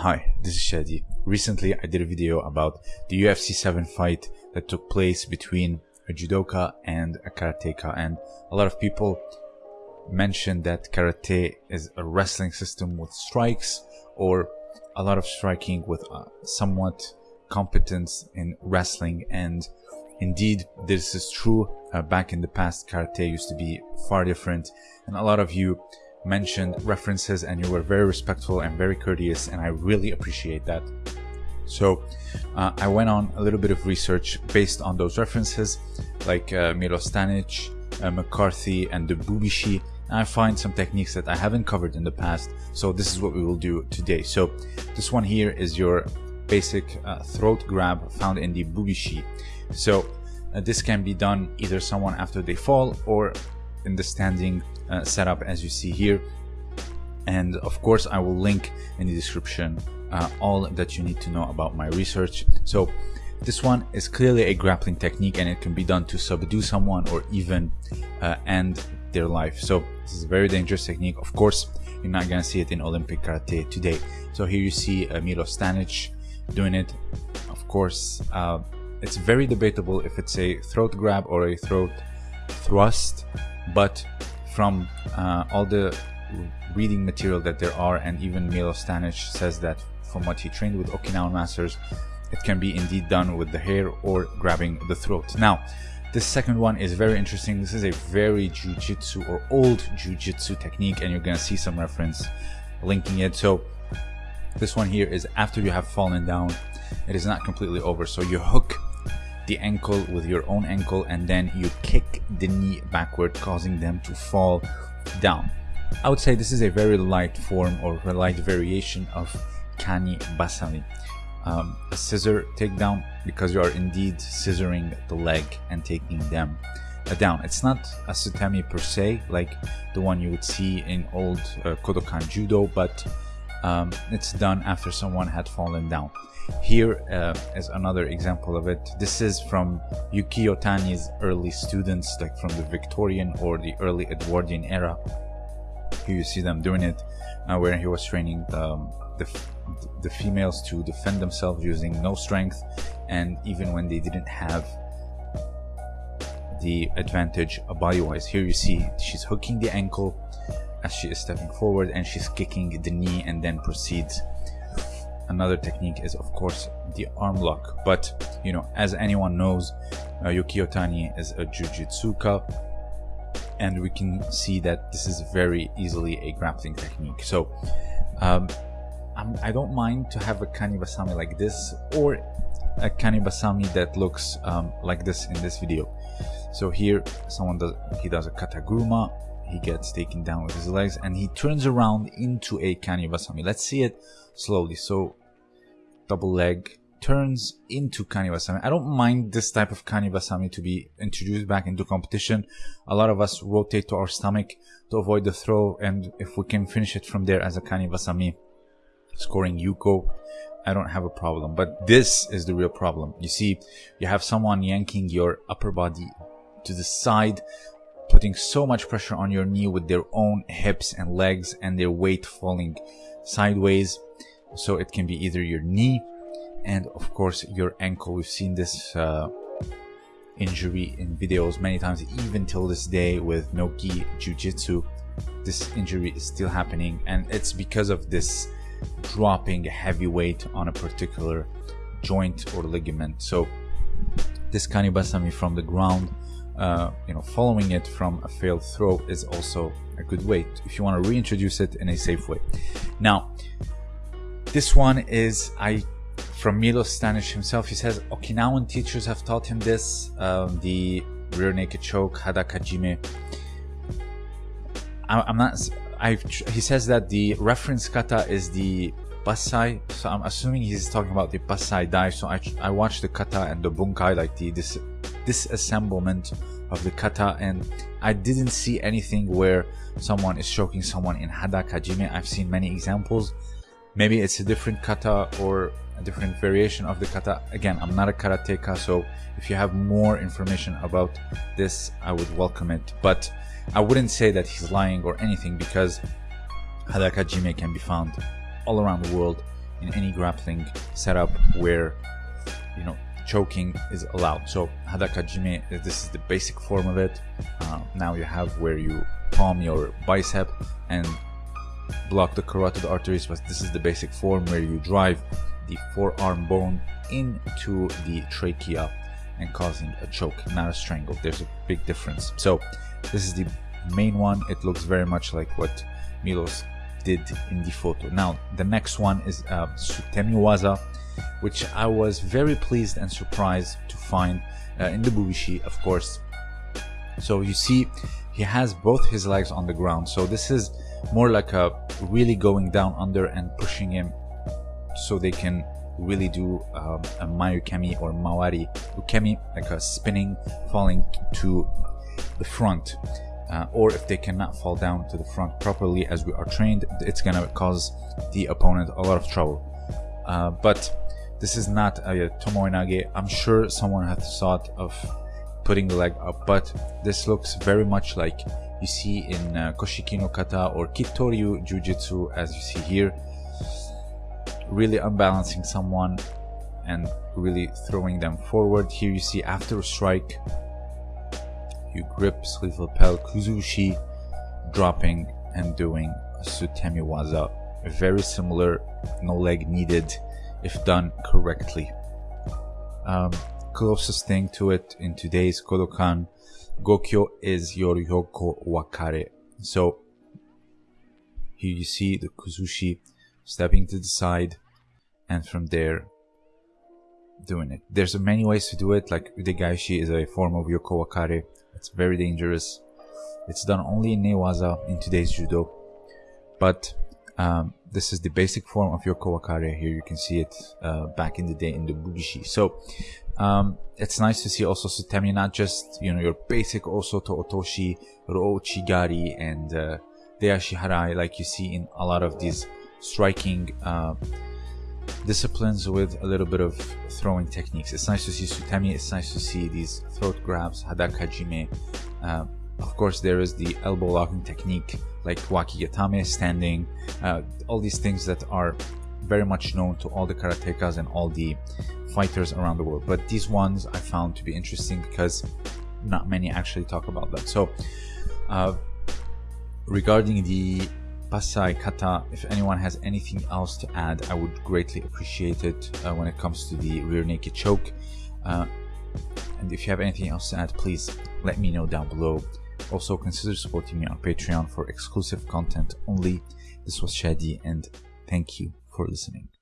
Hi, this is Shadi. Recently, I did a video about the UFC 7 fight that took place between a judoka and a karateka, and a lot of people mentioned that karate is a wrestling system with strikes or a lot of striking with uh, somewhat competence in wrestling and indeed this is true uh, back in the past karate used to be far different and a lot of you mentioned references and you were very respectful and very courteous and I really appreciate that. So uh, I went on a little bit of research based on those references like uh, Milo Stanic, uh, McCarthy and the Bubishi and I find some techniques that I haven't covered in the past so this is what we will do today. So this one here is your basic uh, throat grab found in the Bubishi. So uh, this can be done either someone after they fall or in the standing uh, setup as you see here. And of course I will link in the description uh, all that you need to know about my research. So this one is clearly a grappling technique and it can be done to subdue someone or even uh, end their life. So this is a very dangerous technique. Of course you're not gonna see it in Olympic karate today. So here you see uh, Milo Stanic doing it. Of course uh, it's very debatable if it's a throat grab or a throat thrust but from uh, all the reading material that there are and even Milo Stanic says that from what he trained with Okinawan masters it can be indeed done with the hair or grabbing the throat. Now this second one is very interesting. This is a very jiu-jitsu or old jiu-jitsu technique and you're gonna see some reference linking it. So this one here is after you have fallen down it is not completely over so you hook the ankle with your own ankle and then you kick the knee backward causing them to fall down. I would say this is a very light form or a light variation of kani basami um, a scissor takedown because you are indeed scissoring the leg and taking them down. It's not a sutemi per se like the one you would see in old uh, kodokan judo but um, it's done after someone had fallen down here uh, is another example of it. This is from Yukio Tani's early students, like from the Victorian or the early Edwardian era. Here you see them doing it, uh, where he was training um, the, the females to defend themselves using no strength, and even when they didn't have the advantage body-wise. Here you see she's hooking the ankle as she is stepping forward, and she's kicking the knee, and then proceeds. Another technique is of course the arm lock. But you know as anyone knows uh, Yukio Tani is a jujitsuka and we can see that this is very easily a grappling technique. So um, I do not mind to have a kanibasami like this or a kanibasami that looks um, like this in this video. So here someone does he does a kataguruma he gets taken down with his legs and he turns around into a kanibasami let's see it slowly. So double leg turns into kanibasami i don't mind this type of kanibasami to be introduced back into competition. A lot of us rotate to our stomach to avoid the throw and if we can finish it from there as a kanibasami scoring yuko i don't have a problem. But this is the real problem. You see you have someone yanking your upper body to the side putting so much pressure on your knee with their own hips and legs and their weight falling sideways so it can be either your knee and of course your ankle. We've seen this uh, injury in videos many times even till this day with nogi jiu-jitsu. This injury is still happening and it's because of this dropping heavy weight on a particular joint or ligament. So this kanibasami from the ground uh, you know, following it from a failed throw is also a good way if you want to reintroduce it in a safe way. Now, this one is I from Milo Stanish himself. He says Okinawan teachers have taught him this. Um, the rear naked choke, hadaka jime. I, I'm not. I've, he says that the reference kata is the basai, so I'm assuming he's talking about the basai dai. So I I watched the kata and the bunkai, like the this disassemblement of the kata, and I didn't see anything where someone is choking someone in hadaka jime. I've seen many examples? Maybe it's a different kata or a different variation of the kata. Again i'm not a karateka so if you have more information about this i would welcome it. But i wouldn't say that he's lying or anything because hadaka jime can be found all around the world in any grappling setup where you know choking is allowed. So hadakajime, this is the basic form of it. Uh, now you have where you palm your bicep and block the carotid arteries, but this is the basic form where you drive the forearm bone into the trachea and causing a choke, not a strangle. There's a big difference. So this is the main one. It looks very much like what Milos did in the photo. Now, the next one is uh, Sutemiwaza, which I was very pleased and surprised to find uh, in the Bubishi, of course. So you see, he has both his legs on the ground. So this is more like a really going down under and pushing him so they can really do um, a mae ukemi or mawari ukemi, like a spinning, falling to the front. Uh, or if they cannot fall down to the front properly as we are trained, it's gonna cause the opponent a lot of trouble. Uh, but this is not a tomoe I'm sure someone has thought of putting the leg up, but this looks very much like you see in uh, Koshiki no Kata or Kitoryu Jiu-Jitsu as you see here really unbalancing someone and really throwing them forward. Here you see after a strike, you grip sleeve lapel kuzushi, dropping and doing a sutemi waza. Very similar, no leg needed if done correctly. Um, closest thing to it in today's Kodokan, Gokyo is your Yoko Wakare. So here you see the kuzushi stepping to the side, and from there doing it. There's many ways to do it, like Udegaishi is a form of Yoko Wakare. It's very dangerous. It's done only in Newaza in today's Judo. But um, this is the basic form of Yoko Wakare. Here you can see it uh, back in the day in the Bubishi. So um, it's nice to see also Sutemi, not just, you know, your basic also to Otoshi, Ro Chigari, and uh, Harai, like you see in a lot of these striking uh, disciplines with a little bit of throwing techniques. It's nice to see Sutemi, it's nice to see these throat grabs, Hadakajime. Uh, of course, there is the elbow locking technique like Wakigatame, standing, uh, all these things that are very much known to all the karatekas and all the fighters around the world. But these ones I found to be interesting because not many actually talk about them. So, uh, regarding the Pasai Kata, if anyone has anything else to add, I would greatly appreciate it uh, when it comes to the rear naked choke. Uh, and if you have anything else to add, please let me know down below. Also, consider supporting me on Patreon for exclusive content only. This was Shadi, and thank you for listening.